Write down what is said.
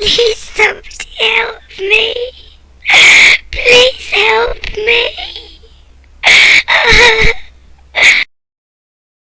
Please somebody help me. Please help me. Ah.